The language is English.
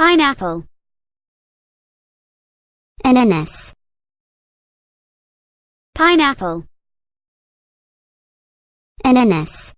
pineapple ananas pineapple ananas